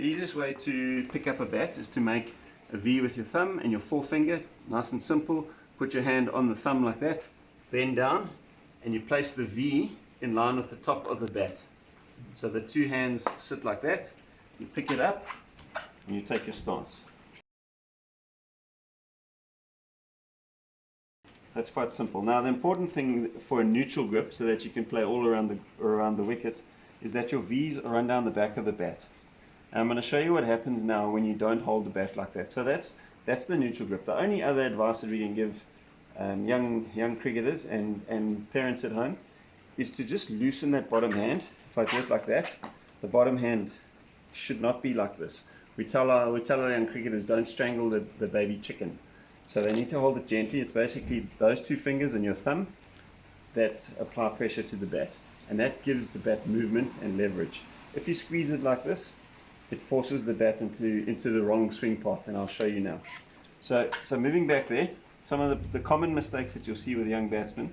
The easiest way to pick up a bat is to make a V with your thumb and your forefinger, nice and simple. Put your hand on the thumb like that, bend down, and you place the V in line with the top of the bat. So the two hands sit like that, you pick it up, and you take your stance. That's quite simple. Now the important thing for a neutral grip, so that you can play all around the, around the wicket, is that your V's are run down the back of the bat. I'm going to show you what happens now when you don't hold the bat like that. So that's that's the neutral grip. The only other advice that we can give um, young young cricketers and, and parents at home is to just loosen that bottom hand. If I do it like that, the bottom hand should not be like this. We tell our, we tell our young cricketers don't strangle the, the baby chicken. So they need to hold it gently. It's basically those two fingers and your thumb that apply pressure to the bat. And that gives the bat movement and leverage. If you squeeze it like this, it forces the bat into, into the wrong swing path, and I'll show you now. So, so moving back there, some of the, the common mistakes that you'll see with young batsmen,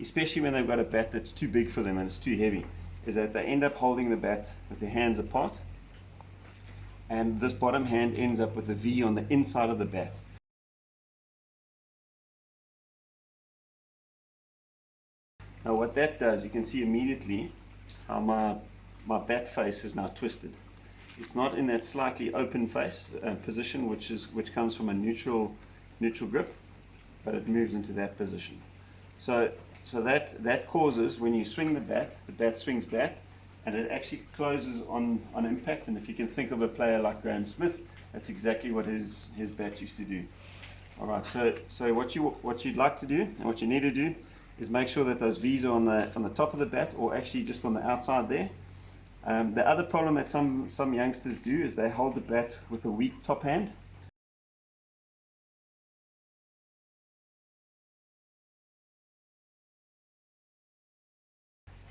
especially when they've got a bat that's too big for them and it's too heavy, is that they end up holding the bat with their hands apart, and this bottom hand ends up with a V on the inside of the bat. Now what that does, you can see immediately how my, my bat face is now twisted. It's not in that slightly open face uh, position, which is which comes from a neutral neutral grip, but it moves into that position. So so that that causes when you swing the bat, the bat swings back, and it actually closes on on impact. And if you can think of a player like Graeme Smith, that's exactly what his his bat used to do. All right. So so what you what you'd like to do and what you need to do is make sure that those V's are on the on the top of the bat, or actually just on the outside there um, the other problem that some, some youngsters do is they hold the bat with a weak top hand.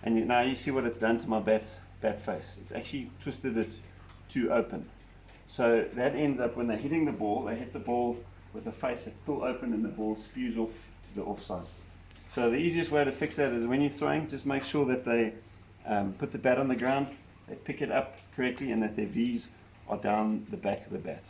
And now you see what it's done to my bat, bat face. It's actually twisted it too open. So that ends up when they're hitting the ball, they hit the ball with the face that's still open and the ball spews off to the offside. So the easiest way to fix that is when you're throwing, just make sure that they um, put the bat on the ground, they pick it up correctly and that their V's are down the back of the bat.